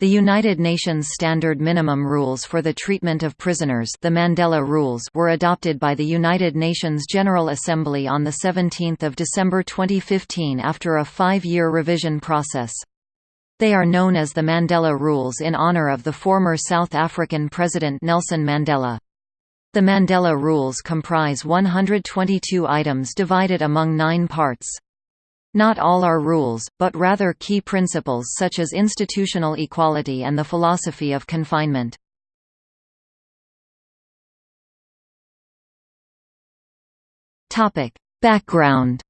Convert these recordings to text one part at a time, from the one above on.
The United Nations Standard Minimum Rules for the Treatment of Prisoners the Mandela Rules were adopted by the United Nations General Assembly on 17 December 2015 after a five-year revision process. They are known as the Mandela Rules in honor of the former South African President Nelson Mandela. The Mandela Rules comprise 122 items divided among nine parts. Not all are rules, but rather key principles such as institutional equality and the philosophy of confinement. Background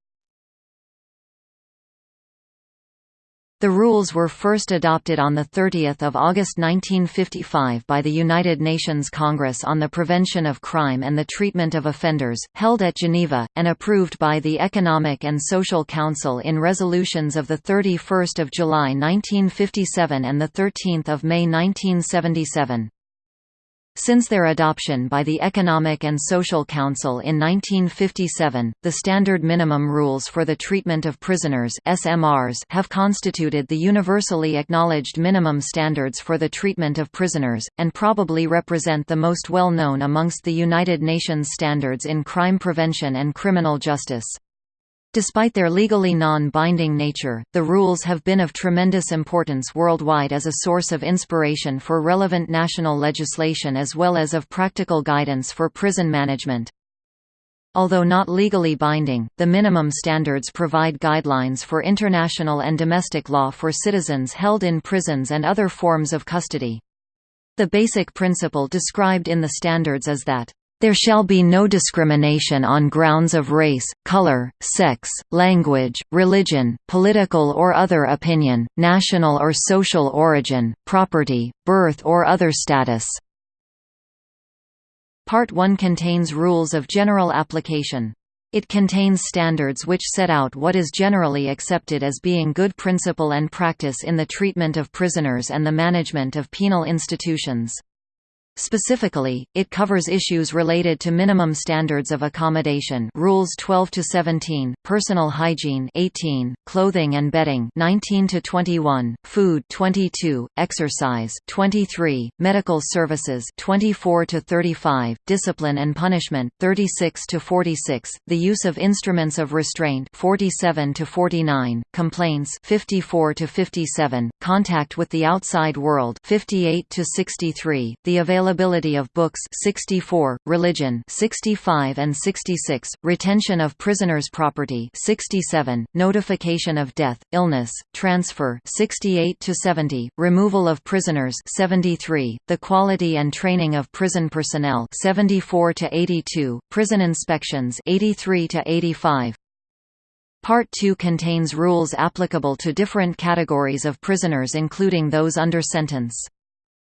The rules were first adopted on 30 August 1955 by the United Nations Congress on the Prevention of Crime and the Treatment of Offenders, held at Geneva, and approved by the Economic and Social Council in resolutions of 31 July 1957 and 13 May 1977. Since their adoption by the Economic and Social Council in 1957, the Standard Minimum Rules for the Treatment of Prisoners SMRs have constituted the universally acknowledged minimum standards for the treatment of prisoners, and probably represent the most well-known amongst the United Nations standards in crime prevention and criminal justice. Despite their legally non-binding nature, the rules have been of tremendous importance worldwide as a source of inspiration for relevant national legislation as well as of practical guidance for prison management. Although not legally binding, the minimum standards provide guidelines for international and domestic law for citizens held in prisons and other forms of custody. The basic principle described in the standards is that there shall be no discrimination on grounds of race, color, sex, language, religion, political or other opinion, national or social origin, property, birth or other status. Part 1 contains rules of general application. It contains standards which set out what is generally accepted as being good principle and practice in the treatment of prisoners and the management of penal institutions. Specifically, it covers issues related to minimum standards of accommodation Rules 12 to 17, personal hygiene 18, clothing and bedding 19 to 21, food 22, exercise 23, medical services 24 to 35, discipline and punishment 36 to 46, the use of instruments of restraint 47 to 49, complaints 54 to 57, contact with the outside world 58 to 63, the availability Availability of books 64, religion 65 and 66, retention of prisoners' property 67, notification of death, illness, transfer 68 to 70, removal of prisoners 73, the quality and training of prison personnel 74 to 82, prison inspections 83 to 85. Part 2 contains rules applicable to different categories of prisoners including those under sentence.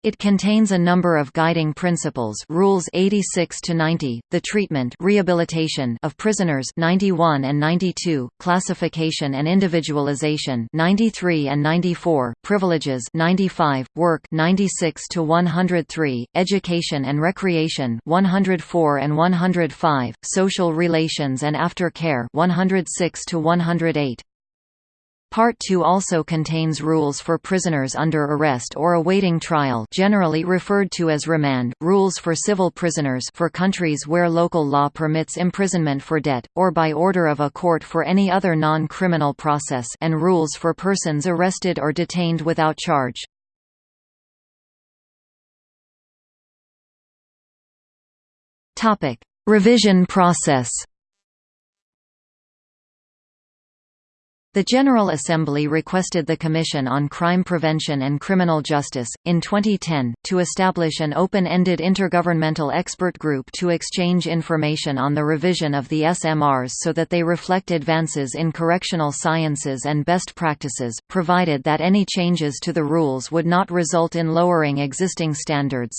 It contains a number of guiding principles Rules 86 to 90, the treatment rehabilitation of prisoners 91 and 92, classification and individualization 93 and 94, privileges 95, work 96 to 103, education and recreation 104 and 105, social relations and aftercare 106 to 108. Part 2 also contains rules for prisoners under arrest or awaiting trial generally referred to as remand, rules for civil prisoners for countries where local law permits imprisonment for debt, or by order of a court for any other non-criminal process and rules for persons arrested or detained without charge. Revision process The General Assembly requested the Commission on Crime Prevention and Criminal Justice, in 2010, to establish an open-ended intergovernmental expert group to exchange information on the revision of the SMRs so that they reflect advances in correctional sciences and best practices, provided that any changes to the rules would not result in lowering existing standards.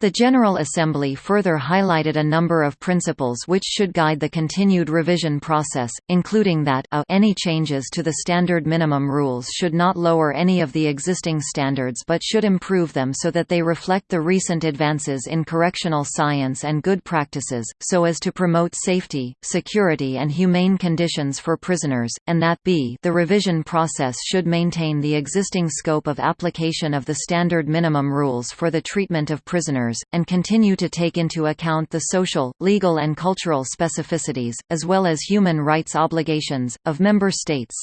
The General Assembly further highlighted a number of principles which should guide the continued revision process, including that a any changes to the standard minimum rules should not lower any of the existing standards but should improve them so that they reflect the recent advances in correctional science and good practices, so as to promote safety, security and humane conditions for prisoners, and that b the revision process should maintain the existing scope of application of the standard minimum rules for the treatment of prisoners and continue to take into account the social, legal and cultural specificities, as well as human rights obligations, of member states.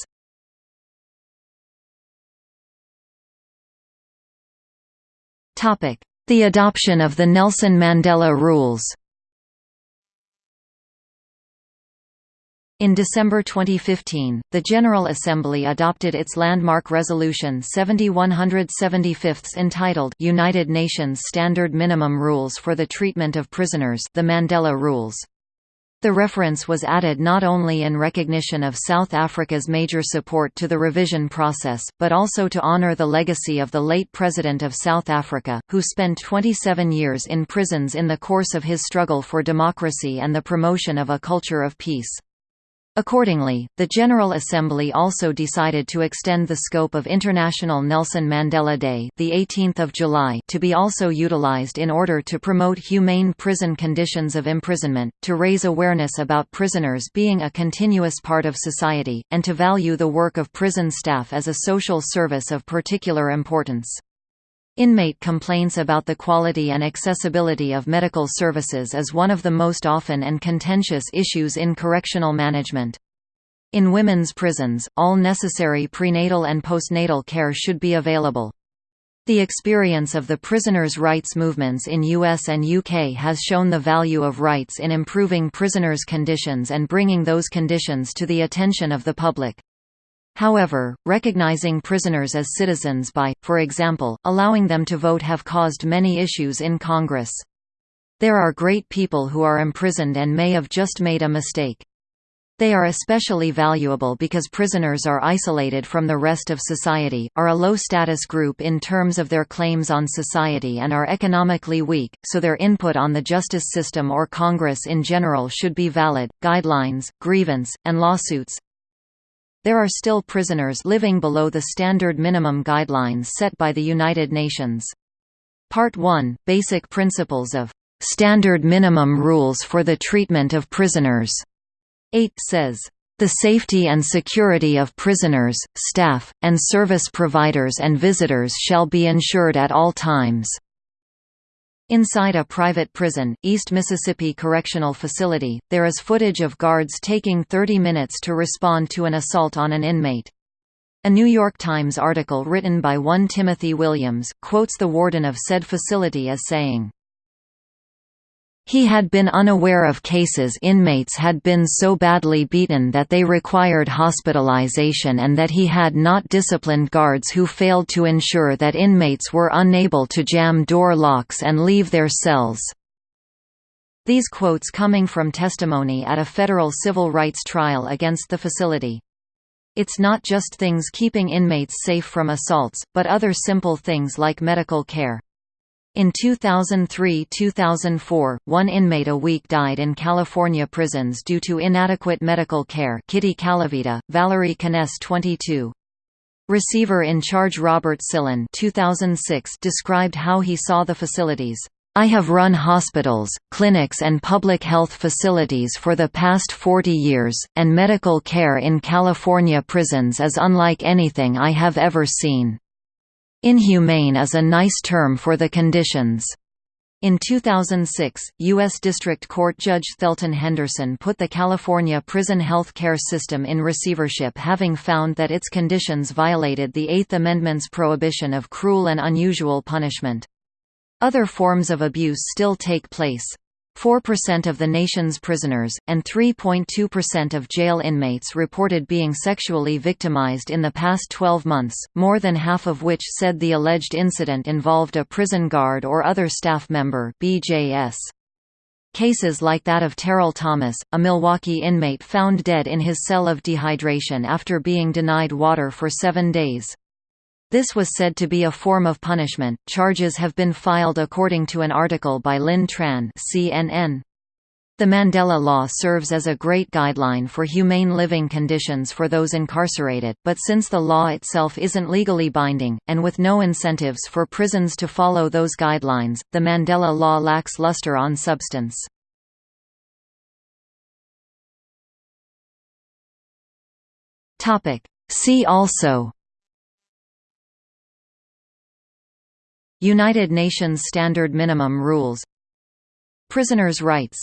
The adoption of the Nelson Mandela Rules In December 2015, the General Assembly adopted its landmark Resolution 7175 entitled United Nations Standard Minimum Rules for the Treatment of Prisoners the Mandela Rules. The reference was added not only in recognition of South Africa's major support to the revision process, but also to honor the legacy of the late President of South Africa, who spent 27 years in prisons in the course of his struggle for democracy and the promotion of a culture of peace. Accordingly, the General Assembly also decided to extend the scope of International Nelson Mandela Day the 18th of July to be also utilized in order to promote humane prison conditions of imprisonment, to raise awareness about prisoners being a continuous part of society, and to value the work of prison staff as a social service of particular importance. Inmate complaints about the quality and accessibility of medical services is one of the most often and contentious issues in correctional management. In women's prisons, all necessary prenatal and postnatal care should be available. The experience of the prisoners' rights movements in US and UK has shown the value of rights in improving prisoners' conditions and bringing those conditions to the attention of the public. However, recognizing prisoners as citizens by, for example, allowing them to vote have caused many issues in Congress. There are great people who are imprisoned and may have just made a mistake. They are especially valuable because prisoners are isolated from the rest of society, are a low-status group in terms of their claims on society and are economically weak, so their input on the justice system or Congress in general should be valid. Guidelines, grievance, and lawsuits, there are still prisoners living below the standard minimum guidelines set by the United Nations. Part 1 – Basic Principles of "...standard minimum rules for the treatment of prisoners", 8 says, the safety and security of prisoners, staff, and service providers and visitors shall be ensured at all times. Inside a private prison, East Mississippi Correctional Facility, there is footage of guards taking 30 minutes to respond to an assault on an inmate. A New York Times article written by one Timothy Williams, quotes the warden of said facility as saying, he had been unaware of cases inmates had been so badly beaten that they required hospitalization and that he had not disciplined guards who failed to ensure that inmates were unable to jam door locks and leave their cells. These quotes coming from testimony at a federal civil rights trial against the facility. It's not just things keeping inmates safe from assaults, but other simple things like medical care. In 2003–2004, one inmate a week died in California prisons due to inadequate medical care Kitty Calavita, Valerie Kness 22. Receiver in charge Robert Sillen 2006 described how he saw the facilities. I have run hospitals, clinics and public health facilities for the past 40 years, and medical care in California prisons is unlike anything I have ever seen. Inhumane is a nice term for the conditions. In 2006, U.S. District Court Judge Thelton Henderson put the California prison health care system in receivership having found that its conditions violated the Eighth Amendment's prohibition of cruel and unusual punishment. Other forms of abuse still take place. 4% of the nation's prisoners, and 3.2% of jail inmates reported being sexually victimized in the past 12 months, more than half of which said the alleged incident involved a prison guard or other staff member BJS. Cases like that of Terrill Thomas, a Milwaukee inmate found dead in his cell of dehydration after being denied water for seven days. This was said to be a form of punishment. Charges have been filed according to an article by Lin Tran, CNN. The Mandela Law serves as a great guideline for humane living conditions for those incarcerated, but since the law itself isn't legally binding, and with no incentives for prisons to follow those guidelines, the Mandela Law lacks luster on substance. See also United Nations Standard Minimum Rules. Prisoners' rights.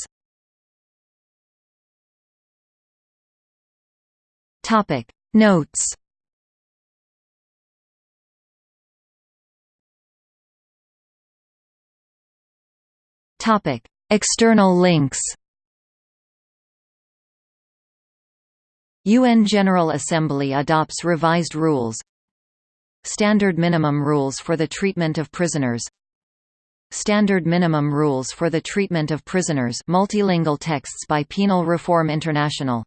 Topic. Notes. Topic. External links. UN General Assembly adopts revised rules Standard minimum rules for the treatment of prisoners. Standard minimum rules for the treatment of prisoners multilingual texts by Penal Reform International